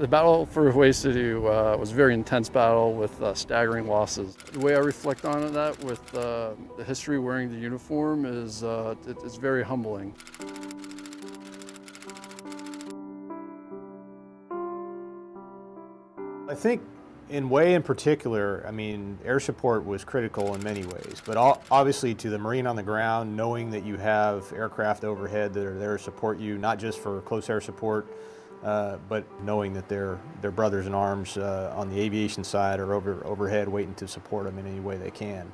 The battle for Hue City uh, was a very intense battle with uh, staggering losses. The way I reflect on that with uh, the history wearing the uniform is uh, it, it's very humbling. I think in Hue in particular, I mean, air support was critical in many ways, but obviously to the Marine on the ground, knowing that you have aircraft overhead that are there to support you, not just for close air support, uh, but knowing that their, their brothers in arms uh, on the aviation side are over, overhead waiting to support them in any way they can.